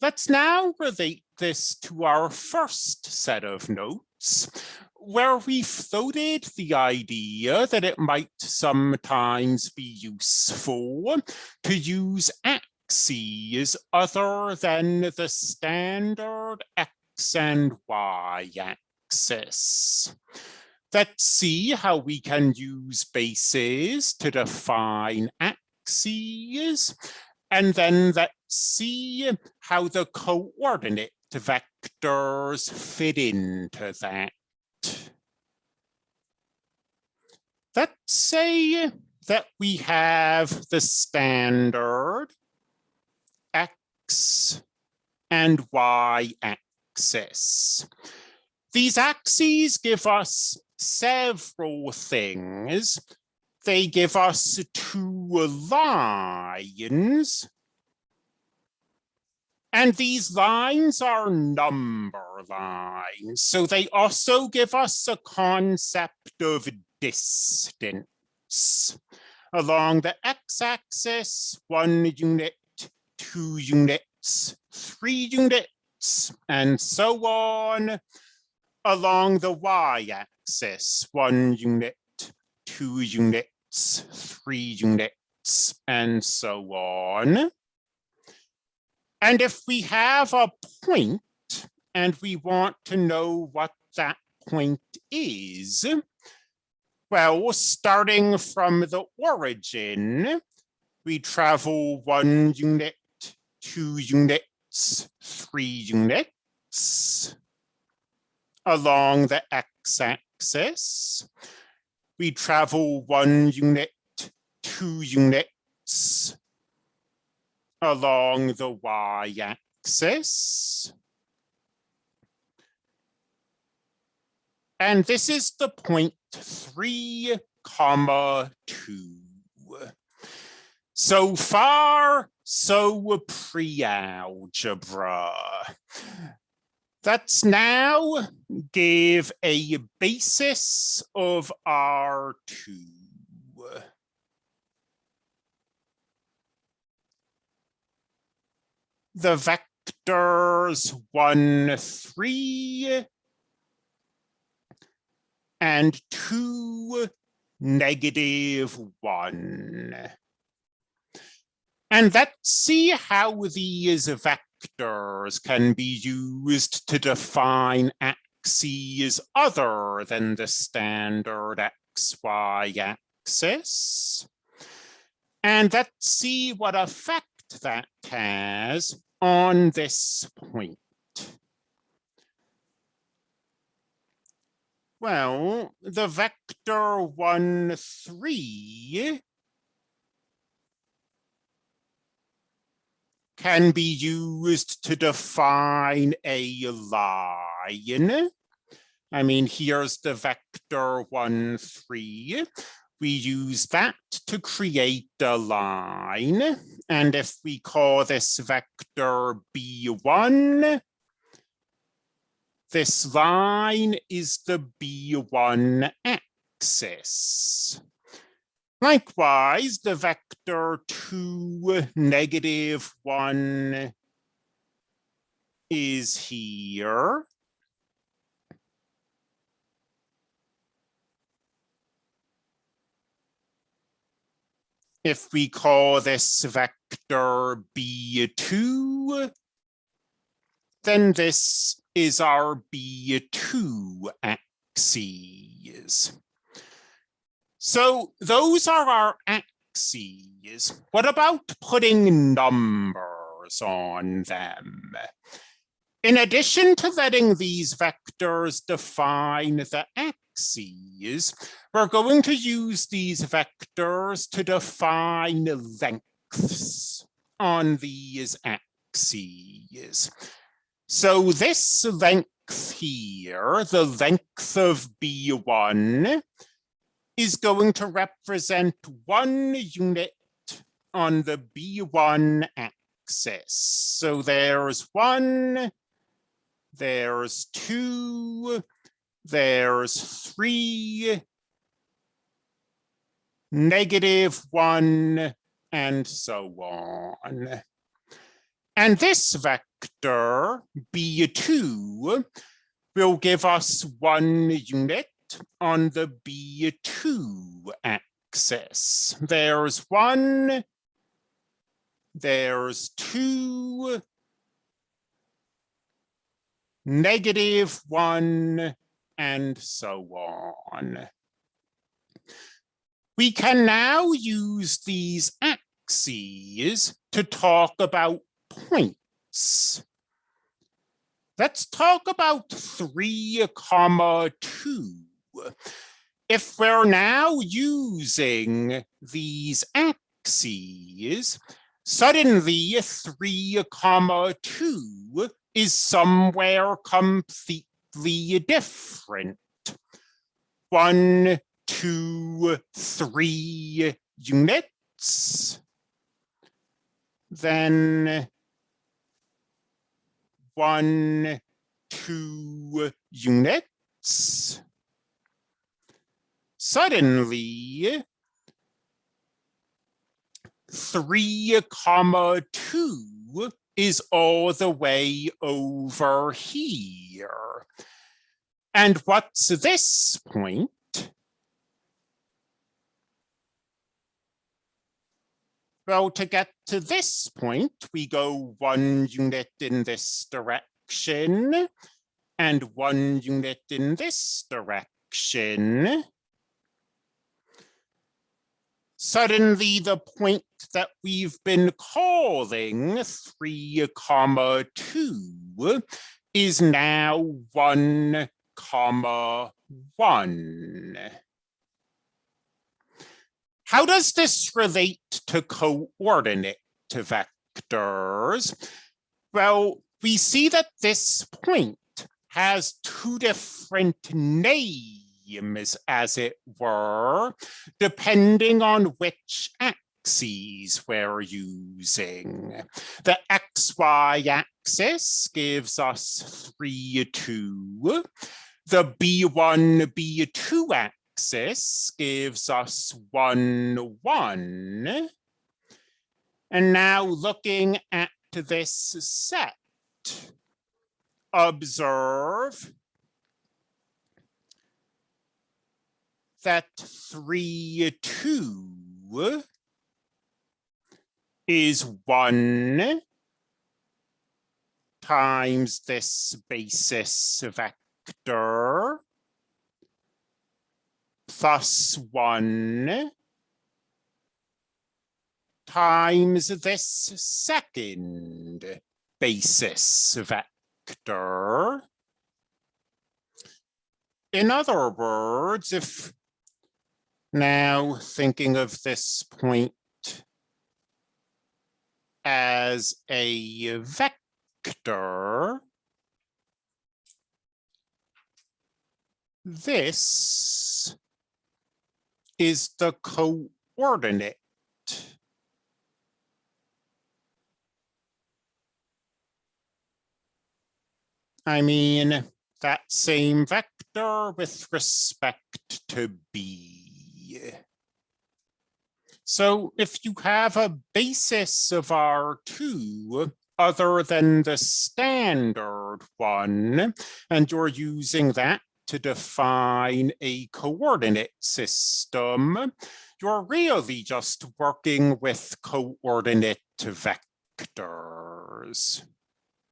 let's now relate this to our first set of notes, where we floated the idea that it might sometimes be useful to use axes other than the standard x and y axis. Let's see how we can use bases to define axes, and then let's see how the coordinate vectors fit into that. Let's say that we have the standard x and y axis. These axes give us several things. They give us two lines. And these lines are number lines. So they also give us a concept of distance. Along the x-axis, one unit, two units, three units, and so on. Along the y-axis, one unit, two units, three units, and so on. And if we have a point and we want to know what that point is, well, starting from the origin, we travel one unit, two units, three units along the x-axis. We travel one unit, two units along the y-axis. And this is the point three comma two. So far, so pre-algebra. Let's now give a basis of R2. The vectors 1, 3 and 2, negative 1. And let's see how these vectors can be used to define axes other than the standard xy axis. And let's see what effect that has on this point. Well, the vector 1, 3 can be used to define a line. I mean, here's the vector 1, 3 we use that to create a line. And if we call this vector B1, this line is the B1 axis. Likewise, the vector 2, negative 1 is here. if we call this vector b2, then this is our b2 axes. So those are our axes. What about putting numbers on them? In addition to letting these vectors define the axes, we're going to use these vectors to define lengths on these axes. So this length here, the length of B1, is going to represent one unit on the B1 axis. So there's one, there's two, there's three, negative one, and so on. And this vector vector B2 will give us one unit on the B2 axis. There's one, there's two, negative one, and so on. We can now use these axes to talk about points. Let's talk about three comma two. If we're now using these axes, suddenly three comma two is somewhere completely different. One, two, three units. Then one, two units. Suddenly, three comma two is all the way over here. And what's this point? Well, to get to this point, we go one unit in this direction and one unit in this direction. Suddenly the point that we've been calling three comma two is now one comma one. How does this relate to coordinate vectors? Well, we see that this point has two different names, as it were, depending on which axes we're using. The xy axis gives us 3, 2. The b1, b2 axis gives us one, one. And now looking at this set, observe that three, two is one times this basis vector plus one times this second basis vector. In other words, if now thinking of this point as a vector, this is the coordinate. I mean, that same vector with respect to B. So if you have a basis of R2 other than the standard one, and you're using that to define a coordinate system, you're really just working with coordinate vectors.